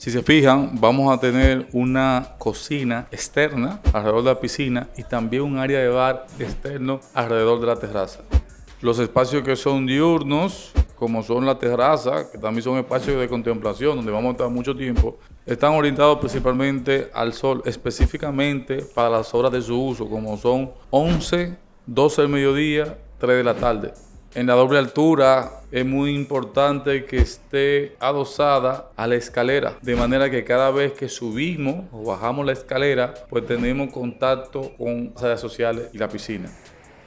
Si se fijan, vamos a tener una cocina externa alrededor de la piscina y también un área de bar externo alrededor de la terraza. Los espacios que son diurnos, como son la terraza, que también son espacios de contemplación donde vamos a estar mucho tiempo, están orientados principalmente al sol, específicamente para las horas de su uso, como son 11, 12 del mediodía, 3 de la tarde. En la doble altura es muy importante que esté adosada a la escalera, de manera que cada vez que subimos o bajamos la escalera, pues tenemos contacto con las áreas sociales y la piscina.